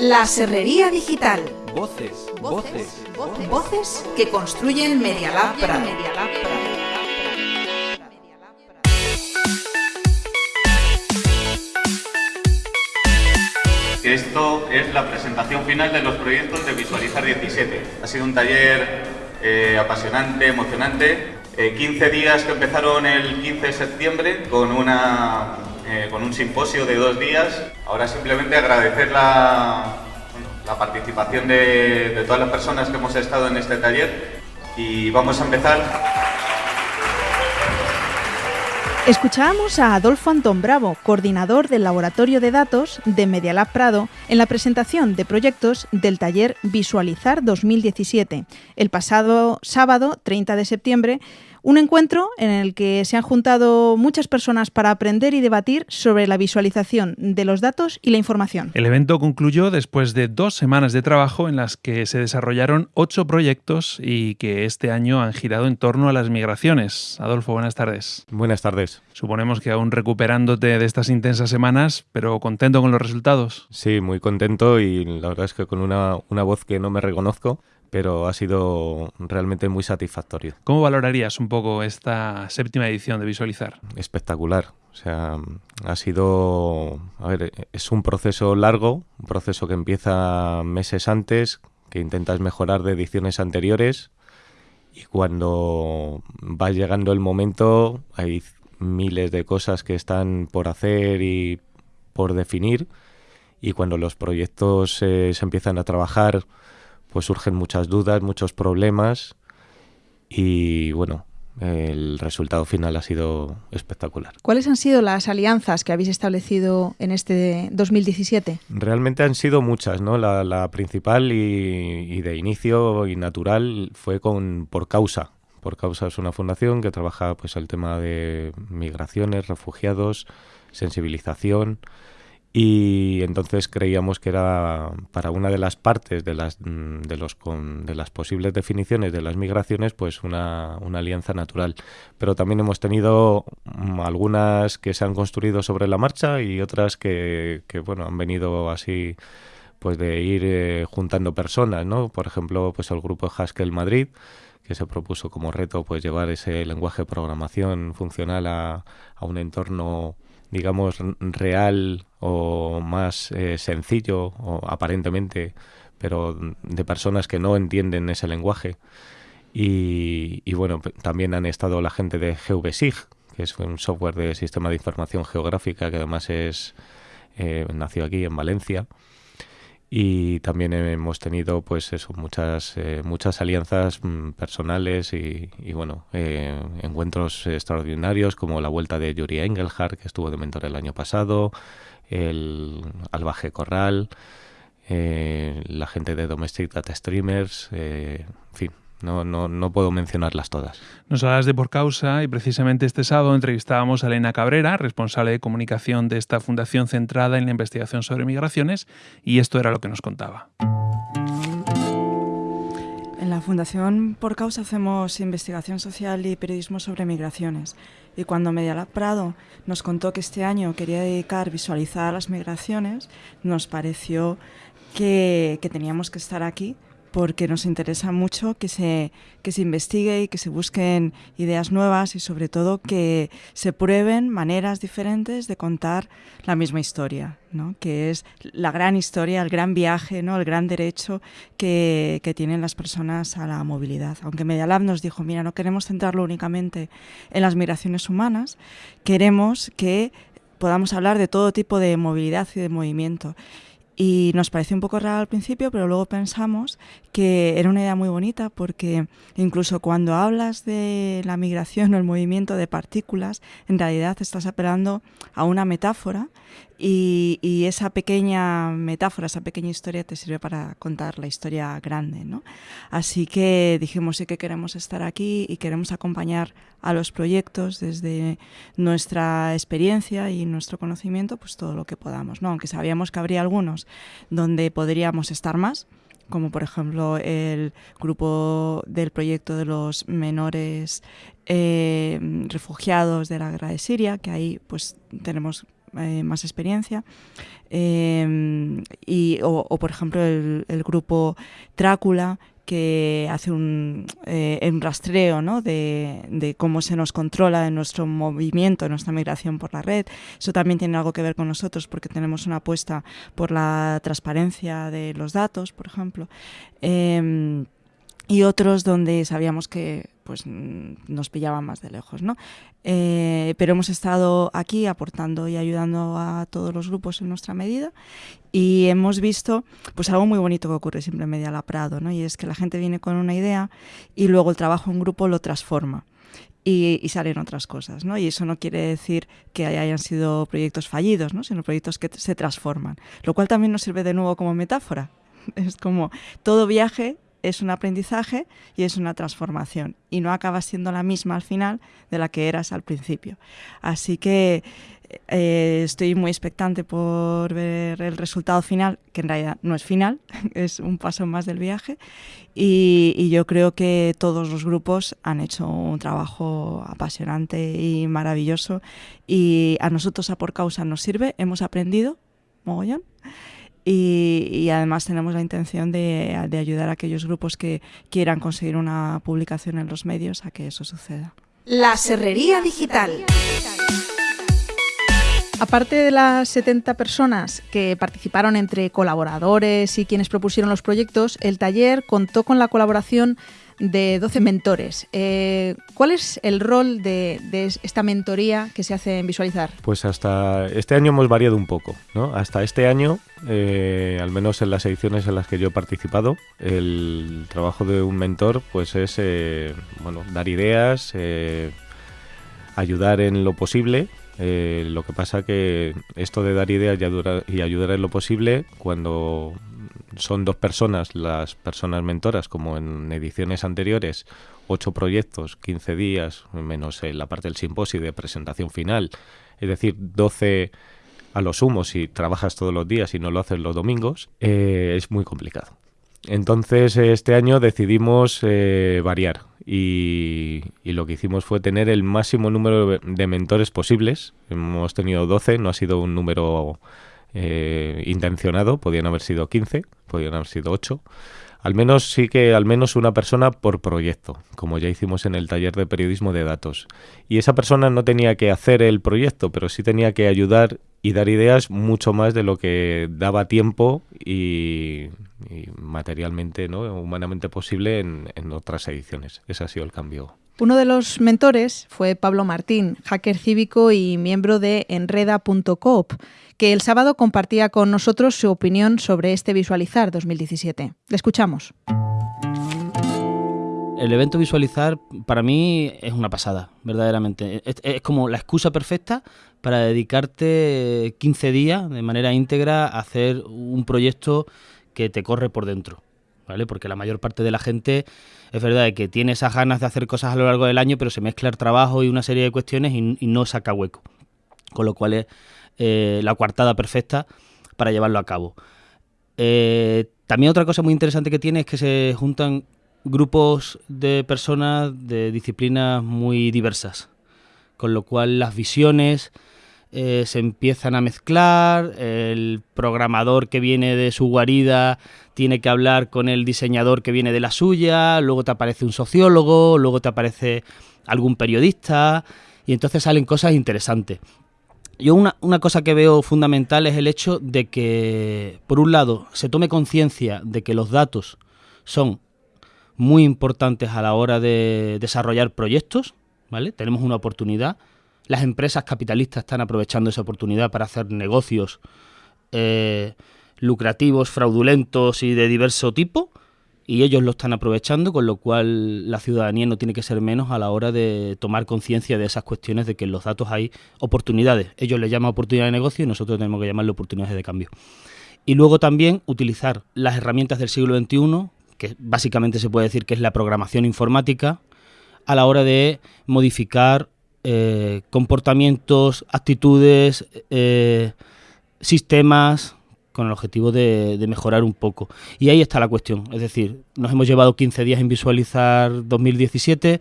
La Serrería Digital. Voces, voces, voces, voces que construyen Media Lab Prado. Esto es la presentación final de los proyectos de Visualizar 17. Ha sido un taller eh, apasionante, emocionante. 15 eh, días que empezaron el 15 de septiembre con una eh, con un simposio de dos días. Ahora simplemente agradecer la, la participación de, de todas las personas que hemos estado en este taller y vamos a empezar. Escuchábamos a Adolfo Antón Bravo, coordinador del Laboratorio de Datos de Medialab Prado, en la presentación de proyectos del taller Visualizar 2017, el pasado sábado 30 de septiembre, un encuentro en el que se han juntado muchas personas para aprender y debatir sobre la visualización de los datos y la información. El evento concluyó después de dos semanas de trabajo en las que se desarrollaron ocho proyectos y que este año han girado en torno a las migraciones. Adolfo, buenas tardes. Buenas tardes. Suponemos que aún recuperándote de estas intensas semanas, pero contento con los resultados. Sí, muy contento y la verdad es que con una, una voz que no me reconozco pero ha sido realmente muy satisfactorio. ¿Cómo valorarías un poco esta séptima edición de Visualizar? Espectacular. O sea, ha sido, a ver, es un proceso largo, un proceso que empieza meses antes, que intentas mejorar de ediciones anteriores y cuando va llegando el momento hay miles de cosas que están por hacer y por definir y cuando los proyectos eh, se empiezan a trabajar pues surgen muchas dudas, muchos problemas y bueno, el resultado final ha sido espectacular. ¿Cuáles han sido las alianzas que habéis establecido en este 2017? Realmente han sido muchas, ¿no? La, principal y, de inicio y natural fue con Por Causa. Por Causa es una fundación que trabaja pues el tema de migraciones, refugiados, sensibilización y entonces creíamos que era para una de las partes de las mm, de los de las posibles definiciones de las migraciones pues una, alianza natural. Pero también hemos tenido mm, algunas que se han construido sobre la marcha y otras que, bueno han venido así pues de ir eh, juntando personas no por ejemplo pues el grupo Haskell Madrid que se propuso como reto pues llevar ese lenguaje de programación funcional a, a un entorno digamos, real o más eh, sencillo, o aparentemente, pero de personas que no entienden ese lenguaje. Y, bueno, también han estado la gente de GVSIG, que es un software de sistema de información geográfica que además es eh, nació aquí en Valencia y también hemos tenido pues eso muchas eh, muchas alianzas mm, personales y, bueno eh, encuentros extraordinarios como la vuelta de Yuri Engelhardt que estuvo de mentor el año pasado el Albaje Corral eh, la gente de Domestic Data Streamers en fin no, no, no, puedo mencionarlas todas. Nos hablas de Por Causa y precisamente este sábado entrevistábamos a Elena Cabrera, responsable de comunicación de esta fundación centrada en la investigación sobre migraciones, y esto era lo que nos contaba. En la Fundación Por Causa hacemos investigación social y periodismo sobre migraciones. Y cuando Medialab Prado nos contó que este año quería dedicar visualizar las migraciones, nos pareció que, que teníamos que estar aquí porque nos interesa mucho que se, que se investigue y que se busquen ideas nuevas y sobre todo que se prueben maneras diferentes de contar la misma historia, ¿no? que es la gran historia, el gran viaje, ¿no? el gran derecho que, que tienen las personas a la movilidad. Aunque Medialab nos dijo, mira, no queremos centrarlo únicamente en las migraciones humanas, queremos que podamos hablar de todo tipo de movilidad y de movimiento. Y nos pareció un poco raro al principio, pero luego pensamos que era una idea muy bonita porque incluso cuando hablas de la migración o el movimiento de partículas, en realidad estás apelando a una metáfora y, esa pequeña metáfora, esa pequeña historia te sirve para contar la historia grande. ¿no? Así que dijimos sí que queremos estar aquí y queremos acompañar a los proyectos desde nuestra experiencia y nuestro conocimiento, pues todo lo que podamos. ¿no? Aunque sabíamos que habría algunos donde podríamos estar más, como por ejemplo el grupo del proyecto de los menores eh, refugiados de la guerra de Siria, que ahí pues tenemos eh, más experiencia. Em, y, o, por ejemplo, el, grupo Trácula, que hace un, eh, rastreo ¿no? de, cómo se nos controla en nuestro movimiento, en nuestra migración por la red. Eso también tiene algo que ver con nosotros porque tenemos una apuesta por la transparencia de los datos, por ejemplo. Em, y otros donde sabíamos que pues nos pillaban más de lejos, ¿no? Eh, pero hemos estado aquí aportando y ayudando a todos los grupos en nuestra medida y hemos visto pues algo muy bonito que ocurre siempre en Media La Prado, ¿no? Y es que la gente viene con una idea y luego el trabajo en grupo lo transforma. Y, y, salen otras cosas, ¿no? Y eso no quiere decir que hayan sido proyectos fallidos, ¿no? Sino proyectos que se transforman, lo cual también nos sirve de nuevo como metáfora. Es como todo viaje es un aprendizaje y es una transformación y no acaba siendo la misma al final de la que eras al principio. Así que eh, estoy muy expectante por ver el resultado final, que en realidad no es final, es un paso más del viaje. Y, yo creo que todos los grupos han hecho un trabajo apasionante y maravilloso. Y a nosotros, a por causa, nos sirve, hemos aprendido, mogollón. Y, además tenemos la intención de, ayudar a aquellos grupos que quieran conseguir una publicación en los medios a que eso suceda. La Serrería Digital. Aparte de las 70 personas que participaron entre colaboradores y quienes propusieron los proyectos, el taller contó con la colaboración de 12 mentores. Eh, ¿Cuál es el rol de, esta mentoría que se hace en Visualizar? Pues hasta este año hemos variado un poco. ¿no? Hasta este año, eh, al menos en las ediciones en las que yo he participado, el trabajo de un mentor pues es eh, bueno, dar ideas, ayudar en lo posible. lo que pasa que esto de dar ideas y ayudar en lo posible, cuando son dos personas, las personas mentoras, como en ediciones anteriores, ocho proyectos, 15 días, menos la parte del simposio de presentación final, es decir, 12 a lo sumo si trabajas todos los días y no lo haces los domingos, eh, es muy complicado. Entonces este año decidimos eh, variar y, lo que hicimos fue tener el máximo número de mentores posibles. Hemos tenido 12, no ha sido un número eh, intencionado, podían haber sido 15, podían haber sido 8. Al menos sí que al menos una persona por proyecto, como ya hicimos en el taller de periodismo de datos. Y esa persona no tenía que hacer el proyecto, pero sí tenía que ayudar y dar ideas mucho más de lo que daba tiempo y, materialmente, ¿no? humanamente posible en, en otras ediciones. Ese ha sido el cambio. Uno de los mentores fue Pablo Martín, hacker cívico y miembro de enreda.coop, que el sábado compartía con nosotros su opinión sobre este Visualizar 2017. Le escuchamos. El evento Visualizar para mí es una pasada, verdaderamente. Es, como la excusa perfecta para dedicarte 15 días de manera íntegra a hacer un proyecto que te corre por dentro. ¿Vale? Porque la mayor parte de la gente es verdad que tiene esas ganas de hacer cosas a lo largo del año, pero se mezcla el trabajo y una serie de cuestiones y, no saca hueco. Con lo cual es eh, la coartada perfecta para llevarlo a cabo. Eh, también otra cosa muy interesante que tiene es que se juntan grupos de personas de disciplinas muy diversas, con lo cual las visiones eh, se empiezan a mezclar, el programador que viene de su guarida tiene que hablar con el diseñador que viene de la suya, luego te aparece un sociólogo, luego te aparece algún periodista, y entonces salen cosas interesantes. Yo una, una, cosa que veo fundamental es el hecho de que, por un lado, se tome conciencia de que los datos son muy importantes a la hora de desarrollar proyectos, ¿vale? Tenemos una oportunidad. Las empresas capitalistas están aprovechando esa oportunidad para hacer negocios eh, lucrativos, fraudulentos y de diverso tipo, y ellos lo están aprovechando, con lo cual la ciudadanía no tiene que ser menos a la hora de tomar conciencia de esas cuestiones de que en los datos hay oportunidades. Ellos le llaman oportunidades de negocio y nosotros tenemos que llamarle oportunidades de cambio. Y luego también utilizar las herramientas del siglo XXI, que básicamente se puede decir que es la programación informática, a la hora de modificar eh, comportamientos, actitudes, eh, sistemas, con el objetivo de, mejorar un poco. Y ahí está la cuestión. Es decir, nos hemos llevado 15 días en visualizar 2017,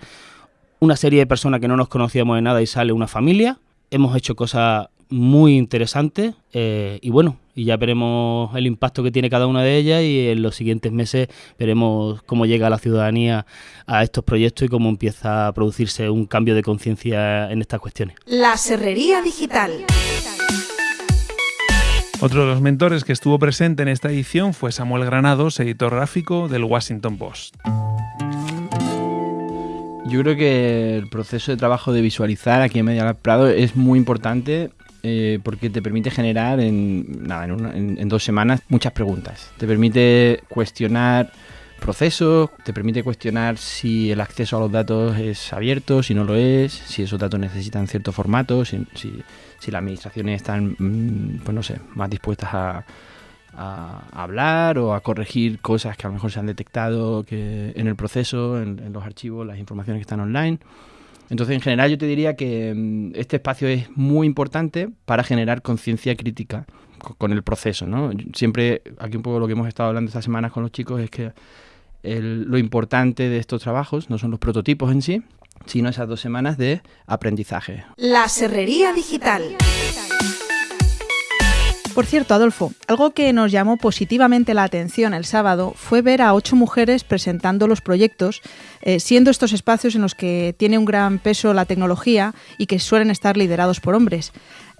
una serie de personas que no nos conocíamos de nada y sale una familia. Hemos hecho cosas muy interesantes eh, y bueno, y ya veremos el impacto que tiene cada una de ellas y en los siguientes meses veremos cómo llega la ciudadanía a estos proyectos y cómo empieza a producirse un cambio de conciencia en estas cuestiones. La Serrería Digital. Otro de los mentores que estuvo presente en esta edición fue Samuel Granados, editor gráfico del Washington Post. Yo creo que el proceso de trabajo de visualizar aquí en Media Lab Prado es muy importante eh, porque te permite generar en, dos semanas muchas preguntas. Te permite cuestionar procesos, te permite cuestionar si el acceso a los datos es abierto, si no lo es, si esos datos necesitan cierto formato, si, si las administraciones están, mm, pues no sé, más dispuestas a, a, hablar o a corregir cosas que a lo mejor se han detectado que en el proceso, en, los archivos, las informaciones que están online. Entonces, en general, yo te diría que mm, este espacio es muy importante para generar conciencia crítica con el proceso. ¿no? Siempre, aquí un poco lo que hemos estado hablando estas semanas con los chicos es que el, lo importante de estos trabajos no son los prototipos en sí, sino esas dos semanas de aprendizaje. La Serrería Digital. Por cierto, Adolfo, algo que nos llamó positivamente la atención el sábado fue ver a ocho mujeres presentando los proyectos, eh, siendo estos espacios en los que tiene un gran peso la tecnología y que suelen estar liderados por hombres.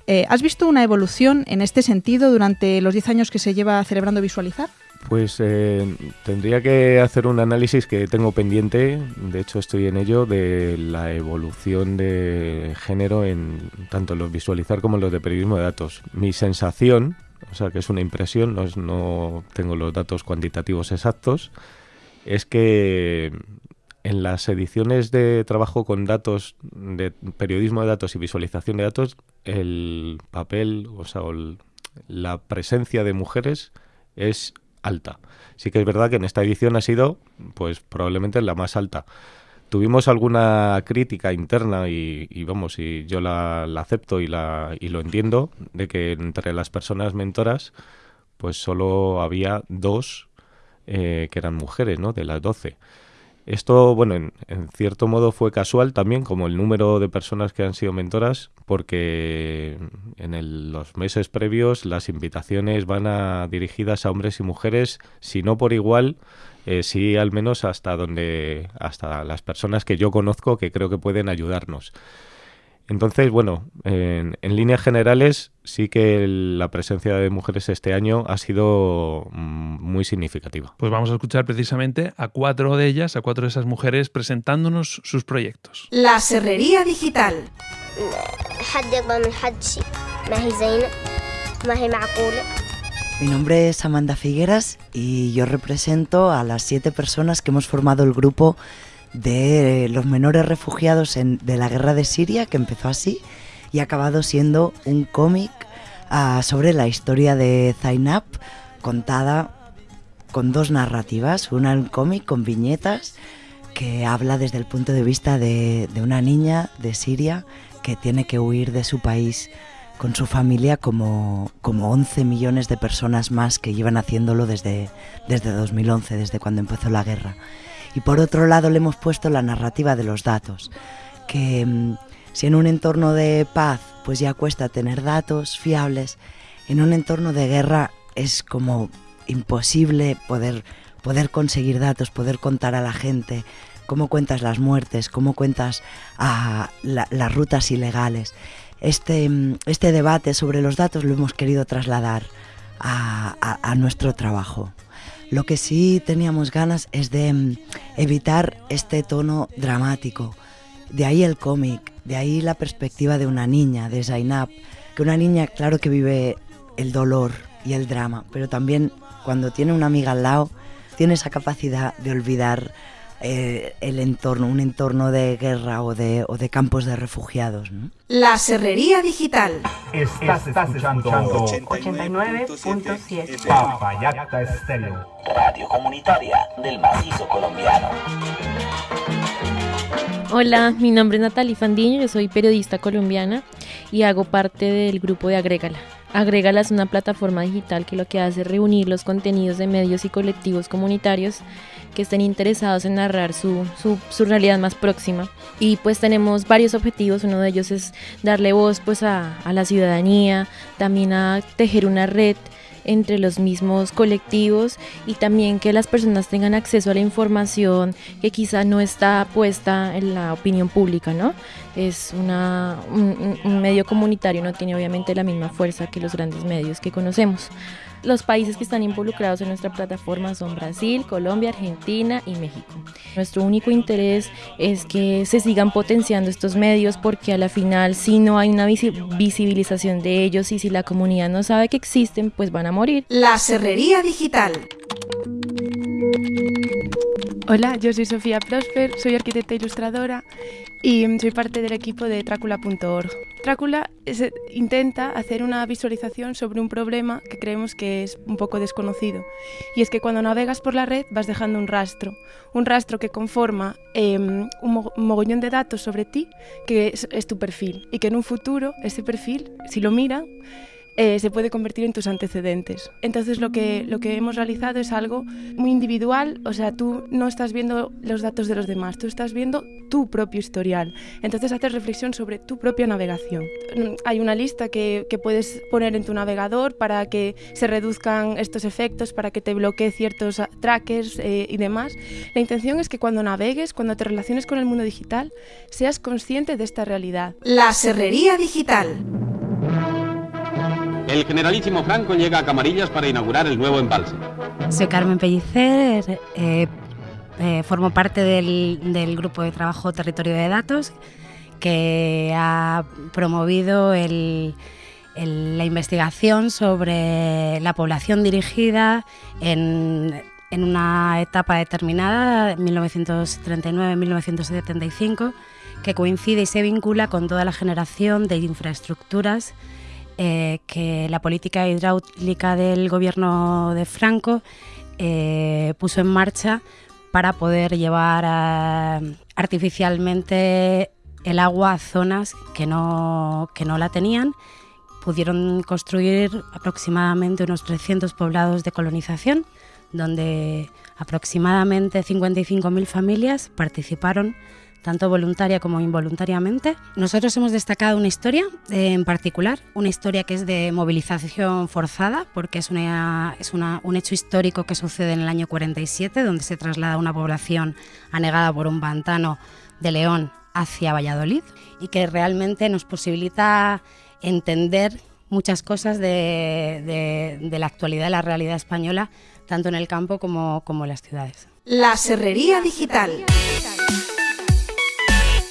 Eh, ¿Has visto una evolución en este sentido durante los 10 años que se lleva celebrando Visualizar? Pues eh, tendría que hacer un análisis que tengo pendiente, de hecho estoy en ello, de la evolución de género en tanto los visualizar como los de periodismo de datos. Mi sensación, o sea que es una impresión, no, es, no tengo los datos cuantitativos exactos, es que en las ediciones de trabajo con datos, de periodismo de datos y visualización de datos, el papel, o sea, el, la presencia de mujeres es alta. Sí que es verdad que en esta edición ha sido, pues probablemente la más alta. Tuvimos alguna crítica interna y, y vamos, y yo la, la acepto y, la, y lo entiendo, de que entre las personas mentoras, pues solo había dos eh, que eran mujeres, ¿no? De las doce. Esto, bueno, en, en, cierto modo fue casual también, como el número de personas que han sido mentoras, porque en los meses previos las invitaciones van a, dirigidas a hombres y mujeres, si no por igual, eh, sí al menos hasta donde, hasta las personas que yo conozco que creo que pueden ayudarnos. Entonces, bueno, en, en, líneas generales sí que la presencia de mujeres este año ha sido muy significativa. Pues vamos a escuchar precisamente a cuatro de ellas, a cuatro de esas mujeres presentándonos sus proyectos. La Serrería Digital. Mi nombre es Amanda Figueras y yo represento a las siete personas que hemos formado el grupo de los menores refugiados en, de la guerra de Siria, que empezó así y ha acabado siendo un cómic uh, sobre la historia de Zainab, contada con dos narrativas, una en cómic con viñetas que habla desde el punto de vista de, de, una niña de Siria que tiene que huir de su país con su familia como, como 11 millones de personas más que llevan haciéndolo desde, desde 2011, desde cuando empezó la guerra. Y por otro lado le hemos puesto la narrativa de los datos, que mmm, si en un entorno de paz pues ya cuesta tener datos fiables, en un entorno de guerra es como imposible poder, poder conseguir datos, poder contar a la gente cómo cuentas las muertes, cómo cuentas a la, las rutas ilegales. Este, este debate sobre los datos lo hemos querido trasladar a nuestro trabajo. Lo que sí teníamos ganas es de mm, evitar este tono dramático. De ahí el cómic, de ahí la perspectiva de una niña, de Zainab, que una niña claro que vive el dolor y el drama, pero también cuando tiene una amiga al lado, tiene esa capacidad de olvidar eh, el entorno, un entorno de guerra o de, o de campos de refugiados. ¿no? La Serrería Digital. Estás, estás escuchando 89.7 Papayacta Estéreo. Radio comunitaria del macizo colombiano. Hola, mi nombre es Natalie Fandiño, yo soy periodista colombiana y hago parte del grupo de Agrégala. Agrégalas una plataforma digital que lo que hace es reunir los contenidos de medios y colectivos comunitarios que estén interesados en narrar su, su, realidad más próxima. Y pues tenemos varios objetivos, uno de ellos es darle voz pues a, a la ciudadanía, también a tejer una red entre los mismos colectivos y también que las personas tengan acceso a la información que quizá no está puesta en la opinión pública, ¿no? Es una, un medio comunitario, no tiene obviamente la misma fuerza que los grandes medios que conocemos. Los países que están involucrados en nuestra plataforma son Brasil, Colombia, Argentina y México. Nuestro único interés es que se sigan potenciando estos medios porque a la final si no hay una visibilización de ellos y si la comunidad no sabe que existen, pues van a morir. La Serrería Digital. Hola, yo soy Sofía Prosper, soy arquitecta e ilustradora y soy parte del equipo de Trácula.org. Trácula intenta hacer una visualización sobre un problema que creemos que es un poco desconocido. Y es que cuando navegas por la red vas dejando un rastro, un rastro que conforma em, un mogollón de datos sobre ti que es tu perfil. Y que en un futuro ese perfil, si lo miran, eh, se puede convertir en tus antecedentes. Entonces lo que, lo que hemos realizado es algo muy individual, o sea, tú no estás viendo los datos de los demás, tú estás viendo tu propio historial. Entonces haces reflexión sobre tu propia navegación. Mm, hay una lista que, que puedes poner en tu navegador para que se reduzcan estos efectos, para que te bloquee ciertos trackers eh, y demás. La intención es que cuando navegues, cuando te relaciones con el mundo digital, seas consciente de esta realidad. La Serrería Digital. El generalísimo Franco llega a Camarillas para inaugurar el nuevo embalse. Soy Carmen Pellicer, eh, eh, formo parte del, grupo de trabajo Territorio de Datos que ha promovido la investigación sobre la población dirigida en, en una etapa determinada, 1939-1975, que coincide y se vincula con toda la generación de infraestructuras eh, que la política hidráulica del gobierno de Franco eh, puso en marcha para poder llevar artificialmente el agua a zonas que no, que no la tenían. Pudieron construir aproximadamente unos 300 poblados de colonización, donde aproximadamente 55.000 familias participaron tanto voluntaria como involuntariamente. Nosotros hemos destacado una historia eh, en particular, una historia que es de movilización forzada, porque es, una, es un hecho histórico que sucede en el año 47, donde se traslada una población anegada por un pantano de León hacia Valladolid y que realmente nos posibilita entender muchas cosas de, de, la actualidad, de la realidad española, tanto en el campo como, como en las ciudades. La Serrería Digital.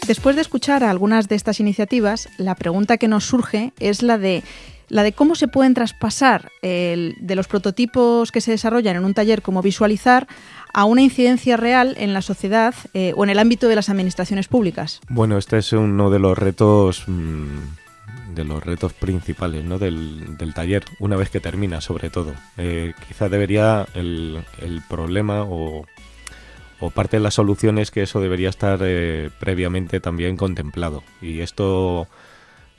Después de escuchar algunas de estas iniciativas, la pregunta que nos surge es la de la de cómo se pueden traspasar de los prototipos que se desarrollan en un taller como visualizar a una incidencia real en la sociedad eh, o en el ámbito de las administraciones públicas. Bueno, este es uno de los retos mm, de los retos principales del, taller, una vez que termina sobre todo. Eh, quizá debería el, el problema o o parte de la solución es que eso debería estar eh, previamente también contemplado. Y esto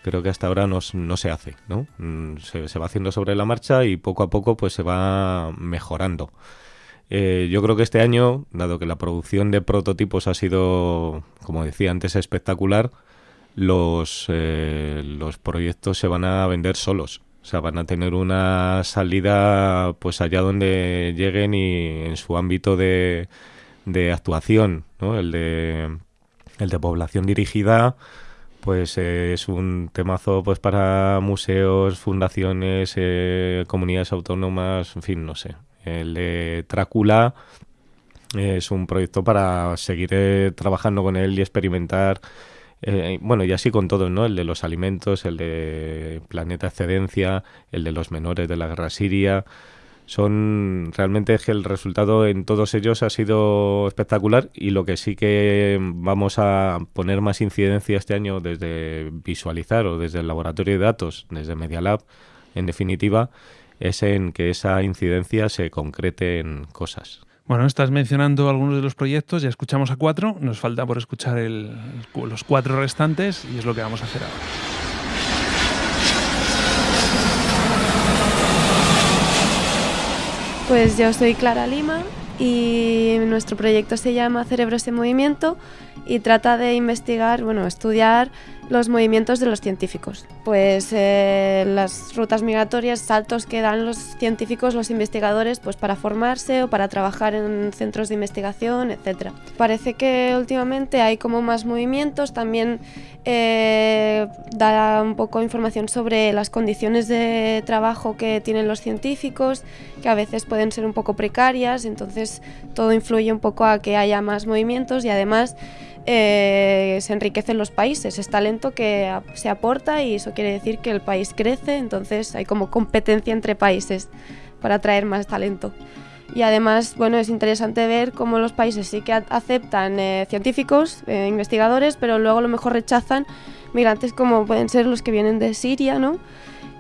creo que hasta ahora no, se hace, ¿no? Mm, se, va haciendo sobre la marcha y poco a poco pues se va mejorando. Eh, yo creo que este año, dado que la producción de prototipos ha sido, como decía antes, espectacular, los, eh, los proyectos se van a vender solos. O sea, van a tener una salida pues allá donde lleguen y en su ámbito de, de actuación, ¿no? El de, el de población dirigida, pues eh, es un temazo pues para museos, fundaciones, eh, comunidades autónomas, en fin, no sé. El de Trácula es un proyecto para seguir eh, trabajando con él y experimentar. bueno, y así con todo, ¿no? El de los alimentos, el de Planeta Excedencia, el de los menores de la guerra siria son realmente es que el resultado en todos ellos ha sido espectacular y lo que sí que vamos a poner más incidencia este año desde visualizar o desde el laboratorio de datos, desde Media Lab, en definitiva, es en que esa incidencia se concrete en cosas. Bueno, estás mencionando algunos de los proyectos, ya escuchamos a cuatro, nos falta por escuchar los cuatro restantes y es lo que vamos a hacer ahora. Pues yo soy Clara Lima y nuestro proyecto se llama Cerebros en Movimiento y trata de investigar, bueno, estudiar los movimientos de los científicos. Pues eh, las rutas migratorias, saltos que dan los científicos, los investigadores, pues para formarse o para trabajar en centros de investigación, etc. Parece que últimamente hay como más movimientos, también eh, da un poco información sobre las condiciones de trabajo que tienen los científicos, que a veces pueden ser un poco precarias, entonces todo influye un poco a que haya más movimientos y además eh, se enriquecen los países, es talento que se aporta y eso quiere decir que el país crece, entonces hay como competencia entre países para atraer más talento. Y además, bueno, es interesante ver cómo los países sí que aceptan eh, científicos, eh, investigadores, pero luego a lo mejor rechazan migrantes como pueden ser los que vienen de Siria, ¿no?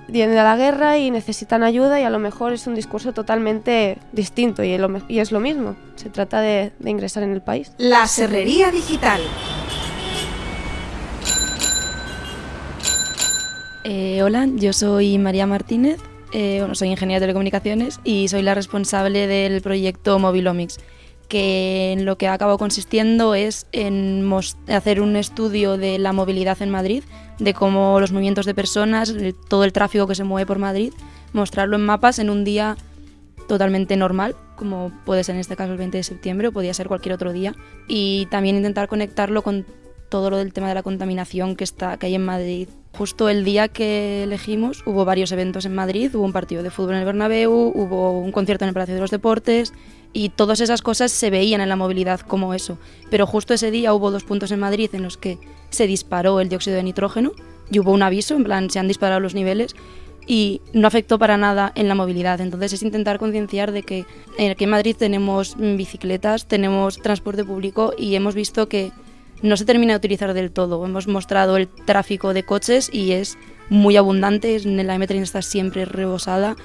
Vienen de la guerra y necesitan ayuda y a lo mejor es un discurso totalmente distinto y, es lo mismo. Se trata de, ingresar en el país. La Serrería Digital. Eh, hola, yo soy María Martínez, eh, bueno, soy ingeniera de telecomunicaciones y soy la responsable del proyecto Mobilomics, que en lo que ha consistiendo es en hacer un estudio de la movilidad en Madrid de cómo los movimientos de personas, todo el tráfico que se mueve por Madrid, mostrarlo en mapas en un día totalmente normal, como puede ser en este caso el 20 de septiembre o podría ser cualquier otro día, y también intentar conectarlo con todo lo del tema de la contaminación que, está, que hay en Madrid. Justo el día que elegimos hubo varios eventos en Madrid, hubo un partido de fútbol en el Bernabéu, hubo un concierto en el Palacio de los Deportes y todas esas cosas se veían en la movilidad como eso. Pero justo ese día hubo dos puntos en Madrid en los que se disparó el dióxido de nitrógeno y hubo un aviso, en plan, se han disparado los niveles y no afectó para nada en la movilidad. Entonces es intentar concienciar de que aquí en Madrid tenemos bicicletas, tenemos transporte público y hemos visto que no se termina de utilizar del todo. Hemos mostrado el tráfico de coches y es muy abundante, la M30 está siempre rebosada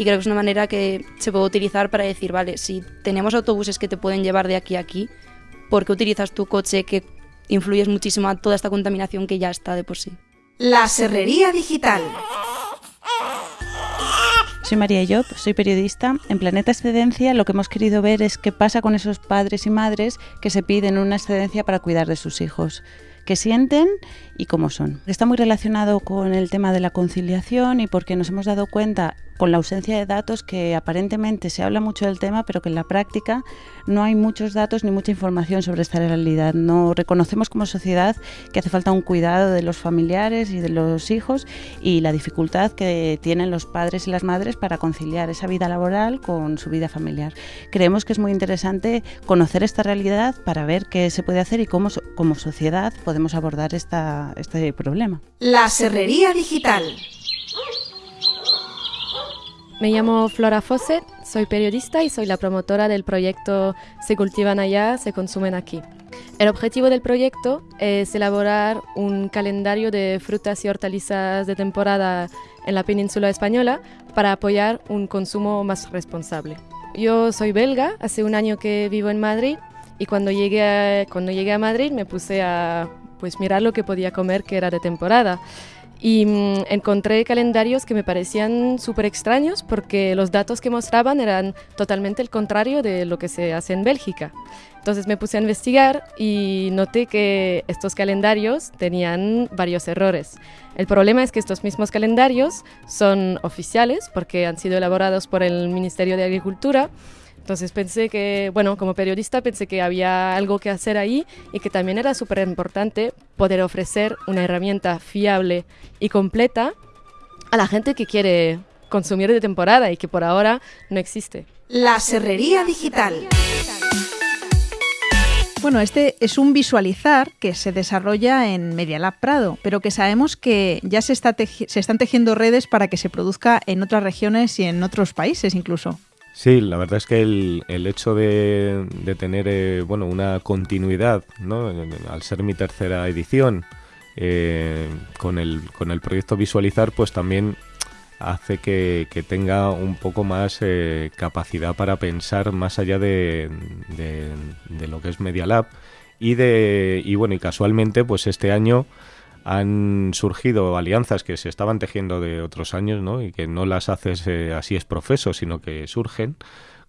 y creo que es una manera que se puede utilizar para decir, vale, si tenemos autobuses que te pueden llevar de aquí a aquí, ¿por qué utilizas tu coche que influyes muchísimo a toda esta contaminación que ya está de por sí. La Serrería Digital. Soy María Job, soy periodista. En Planeta Excedencia lo que hemos querido ver es qué pasa con esos padres y madres que se piden una excedencia para cuidar de sus hijos qué sienten y cómo son. Está muy relacionado con el tema de la conciliación y porque nos hemos dado cuenta con la ausencia de datos que aparentemente se habla mucho del tema, pero que en la práctica no hay muchos datos ni mucha información sobre esta realidad. No reconocemos como sociedad que hace falta un cuidado de los familiares y de los hijos y la dificultad que tienen los padres y las madres para conciliar esa vida laboral con su vida familiar. Creemos que es muy interesante conocer esta realidad para ver qué se puede hacer y cómo como sociedad podemos abordar esta, este problema. La Serrería Digital. Me llamo Flora Fosset, soy periodista y soy la promotora del proyecto Se cultivan allá, se consumen aquí. El objetivo del proyecto es elaborar un calendario de frutas y hortalizas de temporada en la península española para apoyar un consumo más responsable. Yo soy belga, hace un año que vivo en Madrid y cuando llegué a, cuando llegué a Madrid me puse a pues, mirar lo que podía comer que era de temporada y mm, encontré calendarios que me parecían súper extraños porque los datos que mostraban eran totalmente el contrario de lo que se hace en Bélgica. Entonces me puse a investigar y noté que estos calendarios tenían varios errores. El problema es que estos mismos calendarios son oficiales porque han sido elaborados por el Ministerio de Agricultura entonces pensé que, bueno, como periodista pensé que había algo que hacer ahí y que también era súper importante poder ofrecer una herramienta fiable y completa a la gente que quiere consumir de temporada y que por ahora no existe. La Serrería Digital. Bueno, este es un visualizar que se desarrolla en Media Lab Prado, pero que sabemos que ya se, está se están tejiendo redes para que se produzca en otras regiones y en otros países incluso. Sí, la verdad es que el, el hecho de, tener eh, bueno, una continuidad, ¿no? al ser mi tercera edición, eh, con, el, con el proyecto Visualizar, pues también hace que, tenga un poco más eh, capacidad para pensar más allá de, de, lo que es Media Lab. Y, de, y bueno, y casualmente, pues este año han surgido alianzas que se estaban tejiendo de otros años, ¿no? Y que no las haces eh, así es profeso, sino que surgen,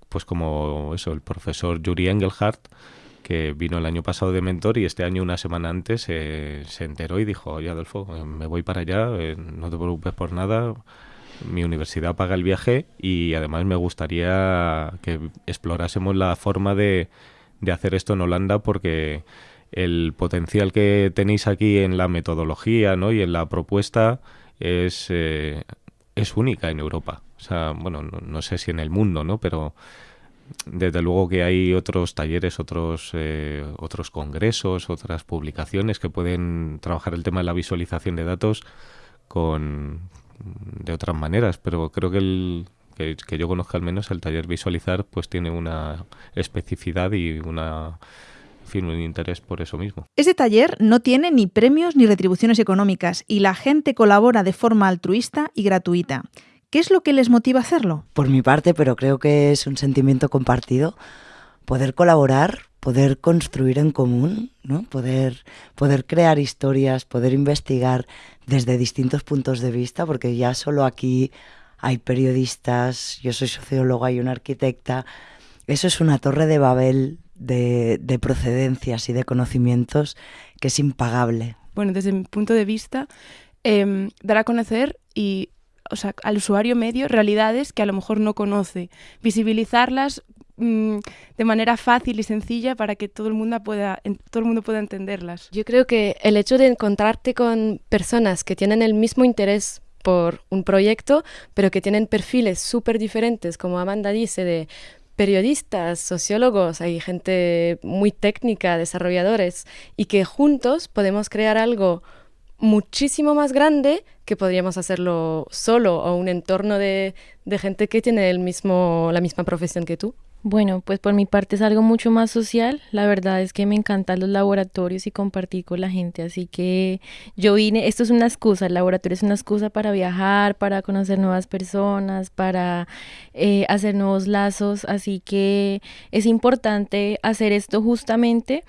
pues como eso, el profesor Yuri Engelhardt, que vino el año pasado de mentor y este año, una semana antes, eh, se enteró y dijo, oye Adolfo, eh, me voy para allá, no te preocupes por nada, mi universidad paga el viaje y además me gustaría que explorásemos la forma de, de hacer esto en Holanda porque el potencial que tenéis aquí en la metodología ¿no? y en la propuesta es, eh, es única en Europa. O sea, bueno, no, sé si en el mundo, ¿no? Pero desde luego que hay otros talleres, otros, eh, otros congresos, otras publicaciones que pueden trabajar el tema de la visualización de datos con de otras maneras, pero creo que el que yo conozca al menos el taller visualizar pues tiene una especificidad y una un interés por eso mismo. Este taller no tiene ni premios ni retribuciones económicas y la gente colabora de forma altruista y gratuita. ¿Qué es lo que les motiva a hacerlo? Por mi parte, pero creo que es un sentimiento compartido, poder colaborar, poder construir en común, ¿no? poder, poder crear historias, poder investigar desde distintos puntos de vista, porque ya solo aquí hay periodistas, yo soy socióloga y una arquitecta. Eso es una torre de Babel de, procedencias y de conocimientos que es impagable. Bueno, desde mi punto de vista, em, dar a conocer y o sea, al usuario medio realidades que a lo mejor no conoce, visibilizarlas mm, de manera fácil y sencilla para que todo el mundo pueda todo el mundo pueda entenderlas. Yo creo que el hecho de encontrarte con personas que tienen el mismo interés por un proyecto, pero que tienen perfiles súper diferentes, como Amanda dice, de periodistas, sociólogos, hay gente muy técnica, desarrolladores, y que juntos podemos crear algo muchísimo más grande que podríamos hacerlo solo o un entorno de, de gente que tiene el mismo, la misma profesión que tú. Bueno, pues por mi parte es algo mucho más social. La verdad es que me encantan los laboratorios y compartir con la gente. Así que yo vine, esto es una excusa, el laboratorio es una excusa para viajar, para conocer nuevas personas, para eh, hacer nuevos lazos. Así que es importante hacer esto justamente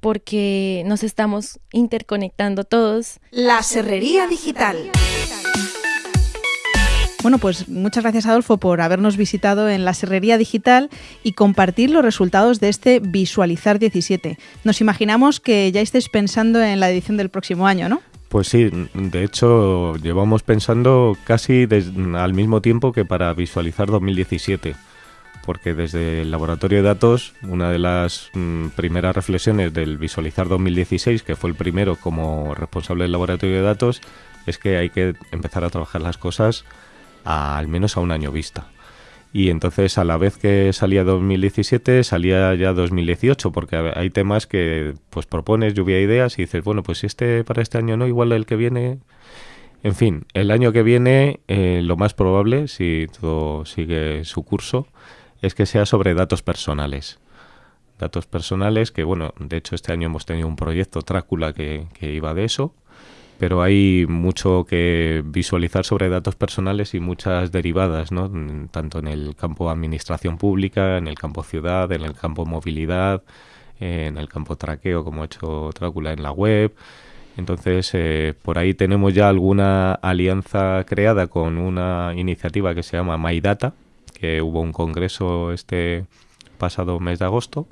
porque nos estamos interconectando todos. La Serrería Digital. Bueno, pues muchas gracias Adolfo por habernos visitado en la Serrería Digital y compartir los resultados de este Visualizar 17. Nos imaginamos que ya estéis pensando en la edición del próximo año, ¿no? Pues sí, de hecho llevamos pensando casi al mismo tiempo que para Visualizar 2017 porque desde el laboratorio de datos, una de las mm, primeras reflexiones del Visualizar 2016, que fue el primero como responsable del laboratorio de datos, es que hay que empezar a trabajar las cosas al menos a un año vista. Y entonces a la vez que salía 2017 salía ya 2018 porque hay temas que pues propones lluvia de ideas y dices, bueno, pues si este para este año no, igual el que viene... En fin, el año que viene eh, lo más probable, si todo sigue su curso, es que sea sobre datos personales. Datos personales que, bueno, de hecho este año hemos tenido un proyecto Trácula que iba de eso pero hay mucho que visualizar sobre datos personales y muchas derivadas, ¿no? tanto en el campo administración pública, en el campo ciudad, en el campo movilidad, en el campo traqueo, como ha hecho Trácula en la web. Entonces, eh, por ahí tenemos ya alguna alianza creada con una iniciativa que se llama MyData, que hubo un congreso este pasado mes de agosto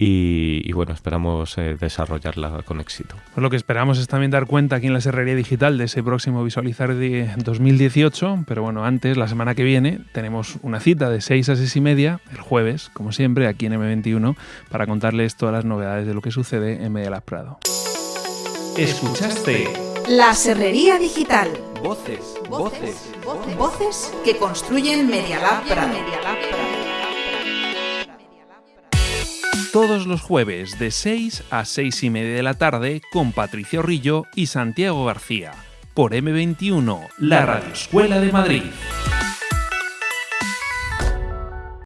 y, bueno, esperamos eh, desarrollarla con éxito. Pues lo que esperamos es también dar cuenta aquí en la Serrería Digital de ese próximo Visualizar de 2018, pero bueno, antes, la semana que viene, tenemos una cita de 6 a 6 y media, el jueves, como siempre, aquí en M21, para contarles todas las novedades de lo que sucede en Media Prado. Escuchaste La Serrería Digital. Voces, voces, voces, que construyen Media Prado. Todos los jueves de 6 a 6 y media de la tarde con Patricia Rillo y Santiago García por M21, la Radio Escuela de Madrid.